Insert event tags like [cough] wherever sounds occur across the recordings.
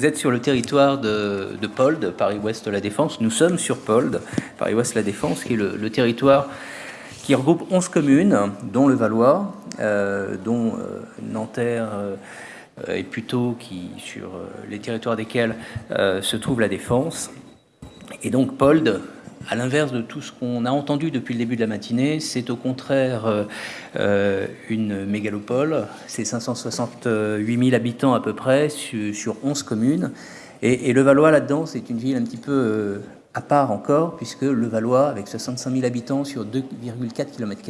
Vous êtes sur le territoire de, de Pold, Paris-Ouest La Défense. Nous sommes sur Pold, Paris-Ouest La Défense, qui est le, territoire qui regroupe 11 communes, dont le Valois, euh, dont euh, Nanterre euh, et plutôt qui, sur les territoires desquels se trouve La Défense. Et donc Pold à l'inverse de tout ce qu'on a entendu depuis le début de la matinée, c'est au contraire euh, euh, une mégalopole. C'est 568 000 habitants à peu près sur, 11 communes. Et, le Valois, là-dedans, c'est une ville un petit peu euh, à part encore, puisque le Valois, avec 65 000 habitants sur 2,4 km,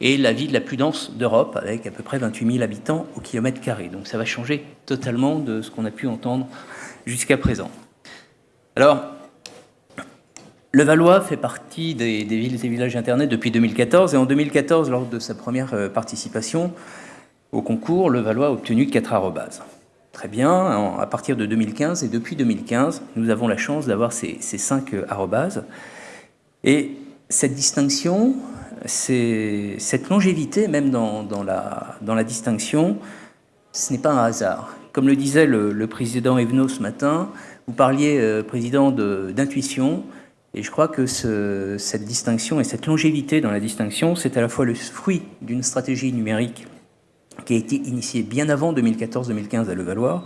est la ville la plus dense d'Europe, avec à peu près 28 000 habitants au kilomètre carré. Donc ça va changer totalement de ce qu'on a pu entendre jusqu'à présent. Alors, le Valois fait partie des, villes et villages Internet depuis 2014 et en 2014, lors de sa première euh, participation au concours, le Valois a obtenu 4 arrobases. Très bien, à partir de 2015 et depuis 2015, nous avons la chance d'avoir ces, ces 5 euh, arrobases. Et cette distinction, cette longévité même dans, la, distinction, ce n'est pas un hasard. Comme le disait le, président Evenot ce matin, vous parliez, euh, président, d'intuition, et je crois que cette distinction et cette longévité dans la distinction, c'est à la fois le fruit d'une stratégie numérique qui a été initiée bien avant 2014-2015 à Levallois,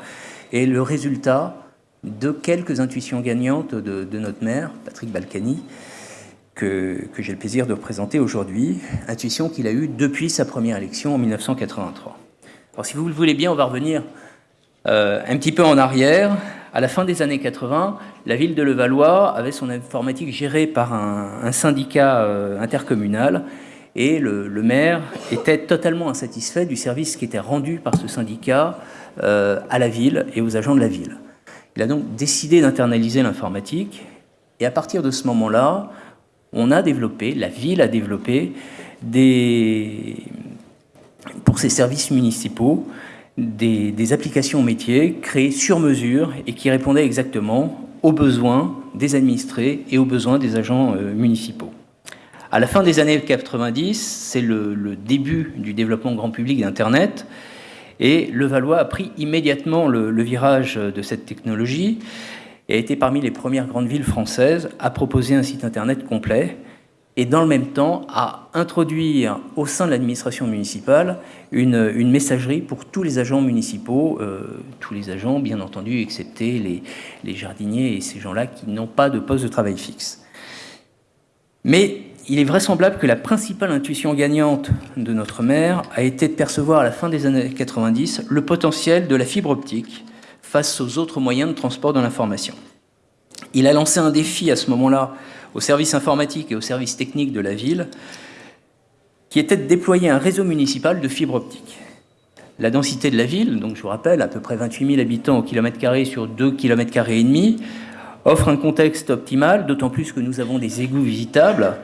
et le résultat de quelques intuitions gagnantes de, notre maire, Patrick Balkany, que, j'ai le plaisir de représenter aujourd'hui, intuition qu'il a eue depuis sa première élection en 1983. Alors si vous le voulez bien, on va revenir euh, un petit peu en arrière, à la fin des années 80, la ville de Levallois avait son informatique gérée par un, syndicat euh, intercommunal et le, maire était totalement insatisfait du service qui était rendu par ce syndicat euh, à la ville et aux agents de la ville. Il a donc décidé d'internaliser l'informatique et à partir de ce moment-là, on a développé, la ville a développé des, pour ses services municipaux des, applications métiers créées sur mesure et qui répondaient exactement aux besoins des administrés et aux besoins des agents euh, municipaux. À la fin des années 90, c'est le, début du développement grand public d'Internet, et le Valois a pris immédiatement le, virage de cette technologie et a été parmi les premières grandes villes françaises à proposer un site Internet complet, et dans le même temps à introduire au sein de l'administration municipale une, messagerie pour tous les agents municipaux, euh, tous les agents bien entendu, excepté les, les jardiniers et ces gens-là qui n'ont pas de poste de travail fixe. Mais il est vraisemblable que la principale intuition gagnante de notre maire a été de percevoir à la fin des années 90 le potentiel de la fibre optique face aux autres moyens de transport de l'information. Il a lancé un défi à ce moment-là au service informatique et au service technique de la ville, qui était de déployer un réseau municipal de fibre optique. La densité de la ville, donc je vous rappelle, à peu près 28 000 habitants au kilomètre carré sur 2 km et demi, offre un contexte optimal, d'autant plus que nous avons des égouts visitables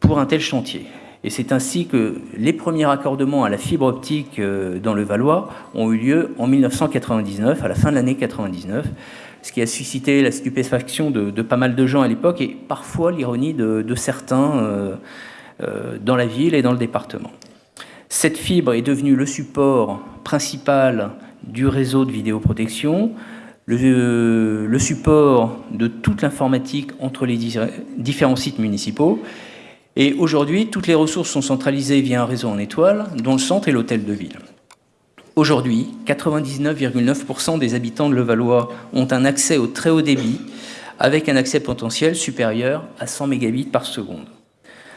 pour un tel chantier. Et c'est ainsi que les premiers raccordements à la fibre optique euh, dans le Valois ont eu lieu en 1999, à la fin de l'année 99, ce qui a suscité la stupéfaction de, pas mal de gens à l'époque et parfois l'ironie de, certains euh, euh, dans la ville et dans le département. Cette fibre est devenue le support principal du réseau de vidéoprotection, le, le support de toute l'informatique entre les différents sites municipaux. Et aujourd'hui, toutes les ressources sont centralisées via un réseau en étoile, dont le centre est l'hôtel de ville. Aujourd'hui, 99,9% des habitants de Levallois ont un accès au très haut débit avec un accès potentiel supérieur à 100 mégabits par seconde.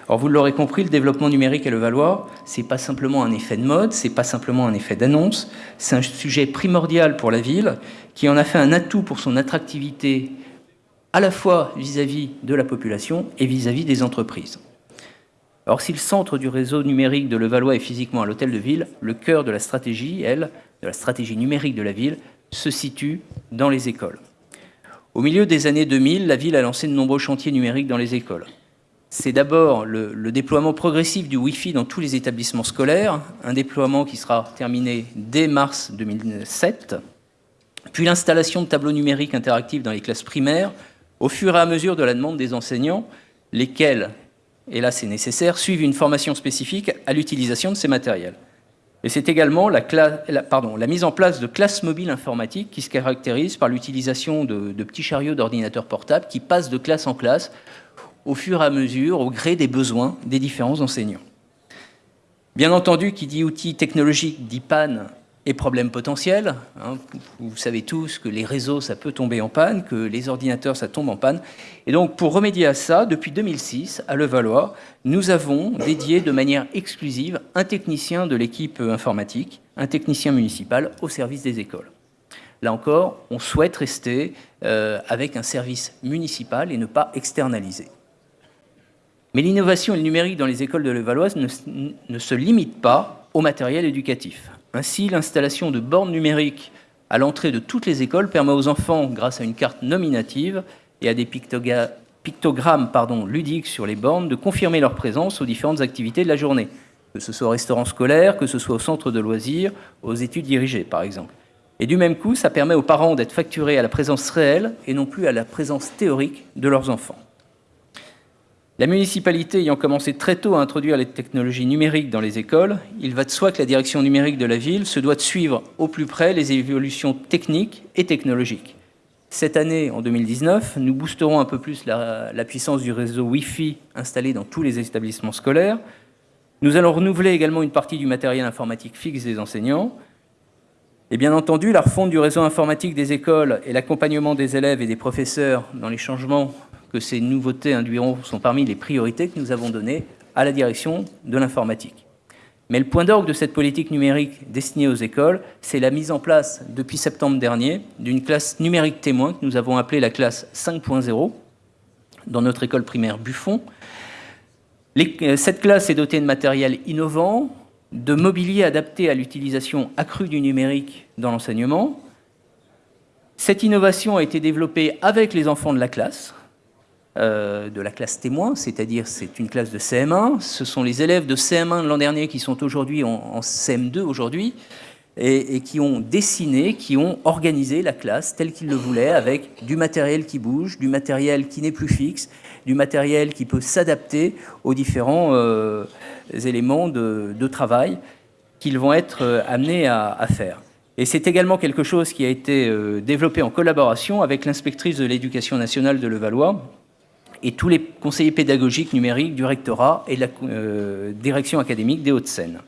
Alors vous l'aurez compris, le développement numérique à Levallois, c'est pas simplement un effet de mode, c'est pas simplement un effet d'annonce, c'est un sujet primordial pour la ville qui en a fait un atout pour son attractivité à la fois vis-à-vis -vis de la population et vis-à-vis -vis des entreprises. Or, si le centre du réseau numérique de Levallois est physiquement à l'hôtel de ville, le cœur de la stratégie, elle, de la stratégie numérique de la ville, se situe dans les écoles. Au milieu des années 2000, la ville a lancé de nombreux chantiers numériques dans les écoles. C'est d'abord le, déploiement progressif du Wi-Fi dans tous les établissements scolaires, un déploiement qui sera terminé dès mars 2007, puis l'installation de tableaux numériques interactifs dans les classes primaires, au fur et à mesure de la demande des enseignants, lesquels et là c'est nécessaire, suivent une formation spécifique à l'utilisation de ces matériels. Et c'est également la, mise en place de classes mobiles informatiques qui se caractérisent par l'utilisation de, de, petits chariots d'ordinateurs portables qui passent de classe en classe au fur et à mesure, au gré des besoins des différents enseignants. Bien entendu, qui dit outils technologiques dit panne et problèmes potentiels. Hein. Vous savez tous que les réseaux, ça peut tomber en panne, que les ordinateurs, ça tombe en panne. Et donc, pour remédier à ça, depuis 2006, à Levallois, nous avons dédié de manière exclusive un technicien de l'équipe informatique, un technicien municipal au service des écoles. Là encore, on souhaite rester euh, avec un service municipal et ne pas externaliser. Mais l'innovation et le numérique dans les écoles de Levalloise ne, ne se limite pas au matériel éducatif. Ainsi, l'installation de bornes numériques à l'entrée de toutes les écoles permet aux enfants, grâce à une carte nominative et à des pictogrammes ludiques sur les bornes, de confirmer leur présence aux différentes activités de la journée, que ce soit au restaurant scolaire, que ce soit au centre de loisirs, aux études dirigées par exemple. Et du même coup, ça permet aux parents d'être facturés à la présence réelle et non plus à la présence théorique de leurs enfants. La municipalité ayant commencé très tôt à introduire les technologies numériques dans les écoles, il va de soi que la direction numérique de la ville se doit de suivre au plus près les évolutions techniques et technologiques. Cette année, en 2019, nous boosterons un peu plus la, puissance du réseau Wi-Fi installé dans tous les établissements scolaires. Nous allons renouveler également une partie du matériel informatique fixe des enseignants. Et bien entendu, la refonte du réseau informatique des écoles et l'accompagnement des élèves et des professeurs dans les changements que ces nouveautés induiront sont parmi les priorités que nous avons données à la direction de l'informatique. Mais le point d'orgue de cette politique numérique destinée aux écoles, c'est la mise en place, depuis septembre dernier, d'une classe numérique témoin que nous avons appelée la classe 5.0 dans notre école primaire Buffon. Euh, cette classe est dotée de matériel innovant, de mobilier adapté à l'utilisation accrue du numérique dans l'enseignement. Cette innovation a été développée avec les enfants de la classe, euh, de la classe témoin, c'est-à-dire c'est une classe de CM1. Ce sont les élèves de CM1 de l'an dernier qui sont aujourd'hui en, CM2 aujourd'hui et, qui ont dessiné, qui ont organisé la classe telle qu'ils le voulaient avec du matériel qui bouge, du matériel qui n'est plus fixe, du matériel qui peut s'adapter aux différents euh, éléments de, travail qu'ils vont être euh, amenés à, faire. Et c'est également quelque chose qui a été développé en collaboration avec l'inspectrice de l'éducation nationale de Levallois, et tous les conseillers pédagogiques numériques du rectorat et de la euh, direction académique des Hauts-de-Seine.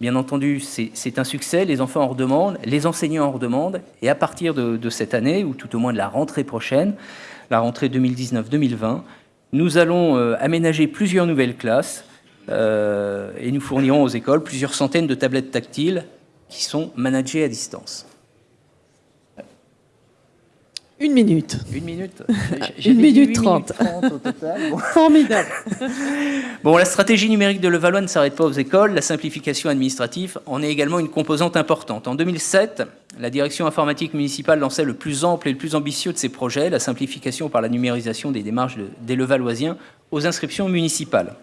Bien entendu, c'est un succès, les enfants en redemandent, les enseignants en redemandent, et à partir de, cette année, ou tout au moins de la rentrée prochaine, la rentrée 2019-2020, nous allons euh, aménager plusieurs nouvelles classes euh, et nous fournirons aux écoles plusieurs centaines de tablettes tactiles qui sont managées à distance. Une minute. Une minute [laughs] Une minute trente. [laughs] Formidable. [laughs] Bon, la stratégie numérique de Levallois ne s'arrête pas aux écoles. La simplification administrative en est également une composante importante. En 2007, la direction informatique municipale lançait le plus ample et le plus ambitieux de ses projets, la simplification par la numérisation des démarches des Levalloisiens aux inscriptions municipales.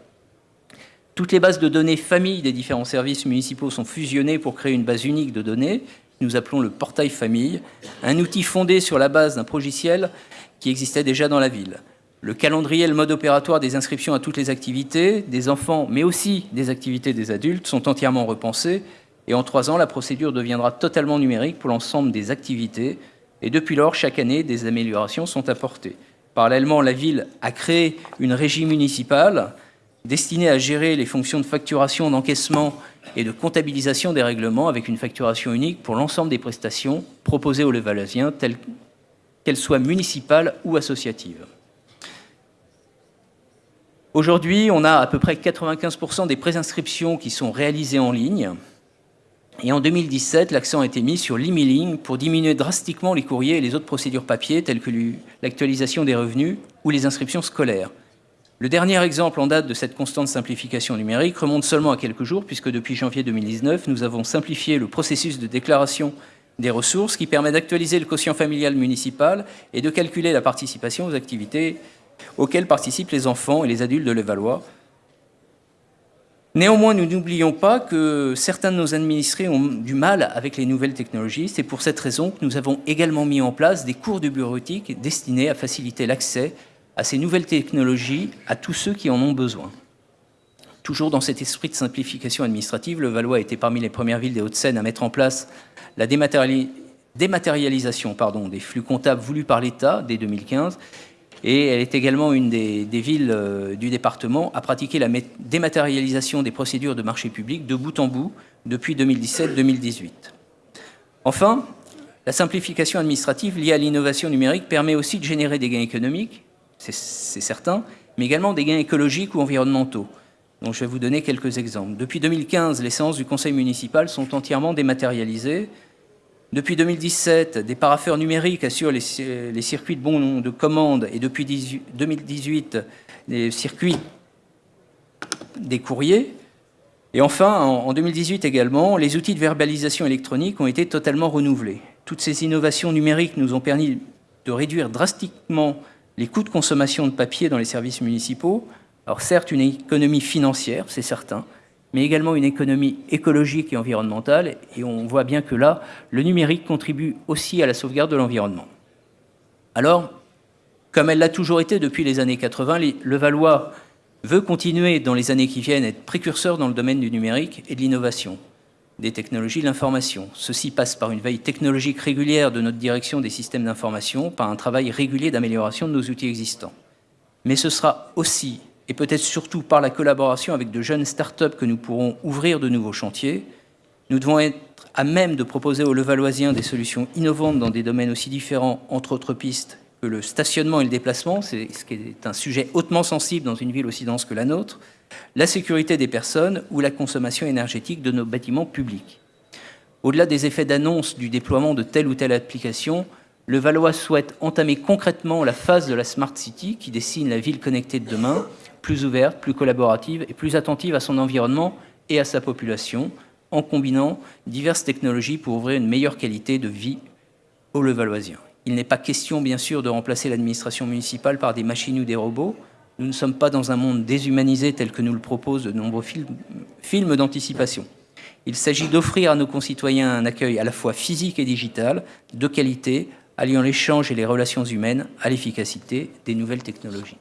Toutes les bases de données familles des différents services municipaux sont fusionnées pour créer une base unique de données nous appelons le portail famille, un outil fondé sur la base d'un logiciel qui existait déjà dans la ville. Le calendrier le mode opératoire des inscriptions à toutes les activités, des enfants, mais aussi des activités des adultes, sont entièrement repensés. Et en trois ans, la procédure deviendra totalement numérique pour l'ensemble des activités. Et depuis lors, chaque année, des améliorations sont apportées. Parallèlement, la ville a créé une régie municipale destinée à gérer les fonctions de facturation, d'encaissement et de comptabilisation des règlements avec une facturation unique pour l'ensemble des prestations proposées aux Levalloisiens, qu'elles soient municipales ou associatives. Aujourd'hui, on a à peu près 95% des préinscriptions qui sont réalisées en ligne. Et en 2017, l'accent a été mis sur l'emailing pour diminuer drastiquement les courriers et les autres procédures papier, telles que l'actualisation des revenus ou les inscriptions scolaires. Le dernier exemple en date de cette constante simplification numérique remonte seulement à quelques jours, puisque depuis janvier 2019, nous avons simplifié le processus de déclaration des ressources qui permet d'actualiser le quotient familial municipal et de calculer la participation aux activités auxquelles participent les enfants et les adultes de Levallois. Néanmoins, nous n'oublions pas que certains de nos administrés ont du mal avec les nouvelles technologies. C'est pour cette raison que nous avons également mis en place des cours de bureautique destinés à faciliter l'accès à ces nouvelles technologies à tous ceux qui en ont besoin. Toujours dans cet esprit de simplification administrative, le Valois a été parmi les premières villes des Hauts-de-Seine à mettre en place la dématérialisation des flux comptables voulus par l'État dès 2015 et elle est également une des, villes euh, du département à pratiquer la dématérialisation des procédures de marché public de bout en bout depuis 2017-2018. Enfin, la simplification administrative liée à l'innovation numérique permet aussi de générer des gains économiques, c'est certain, mais également des gains écologiques ou environnementaux. Donc je vais vous donner quelques exemples. Depuis 2015, les séances du conseil municipal sont entièrement dématérialisées. Depuis 2017, des parapheurs numériques assurent les, circuits de bons de commande et depuis 2018, les circuits des courriers. Et enfin, en 2018 également, les outils de verbalisation électronique ont été totalement renouvelés. Toutes ces innovations numériques nous ont permis de réduire drastiquement les coûts de consommation de papier dans les services municipaux, alors certes, une économie financière, c'est certain, mais également une économie écologique et environnementale. Et on voit bien que là, le numérique contribue aussi à la sauvegarde de l'environnement. Alors, comme elle l'a toujours été depuis les années 80, le Valois veut continuer dans les années qui viennent à être précurseur dans le domaine du numérique et de l'innovation, des technologies de l'information. Ceci passe par une veille technologique régulière de notre direction des systèmes d'information, par un travail régulier d'amélioration de nos outils existants. Mais ce sera aussi et peut-être surtout par la collaboration avec de jeunes start-up que nous pourrons ouvrir de nouveaux chantiers. Nous devons être à même de proposer aux Levalloisiens des solutions innovantes dans des domaines aussi différents, entre autres pistes, que le stationnement et le déplacement, c'est ce qui est un sujet hautement sensible dans une ville aussi dense que la nôtre, la sécurité des personnes ou la consommation énergétique de nos bâtiments publics. Au-delà des effets d'annonce du déploiement de telle ou telle application, le Valois souhaite entamer concrètement la phase de la Smart City qui dessine la ville connectée de demain plus ouverte, plus collaborative et plus attentive à son environnement et à sa population, en combinant diverses technologies pour ouvrir une meilleure qualité de vie aux Levalloisiens. Il n'est pas question, bien sûr, de remplacer l'administration municipale par des machines ou des robots. Nous ne sommes pas dans un monde déshumanisé tel que nous le proposent de nombreux films, d'anticipation. Il s'agit d'offrir à nos concitoyens un accueil à la fois physique et digital, de qualité, alliant l'échange et les relations humaines à l'efficacité des nouvelles technologies.